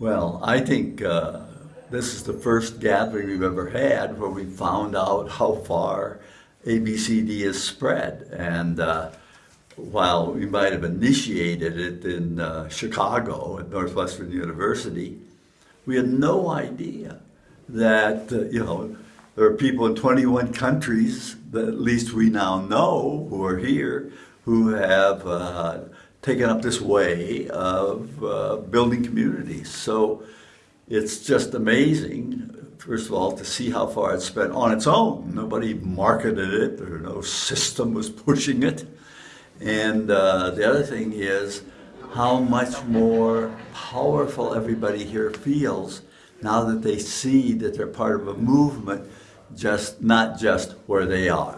Well, I think uh, this is the first gathering we've ever had where we found out how far ABCD is spread. And uh, while we might have initiated it in uh, Chicago at Northwestern University, we had no idea that, uh, you know, there are people in 21 countries that at least we now know who are here who have uh, taken up this way of uh, building communities. So it's just amazing, first of all, to see how far it's spent on its own. Nobody marketed it, or no system was pushing it. And uh, the other thing is how much more powerful everybody here feels now that they see that they're part of a movement, just not just where they are.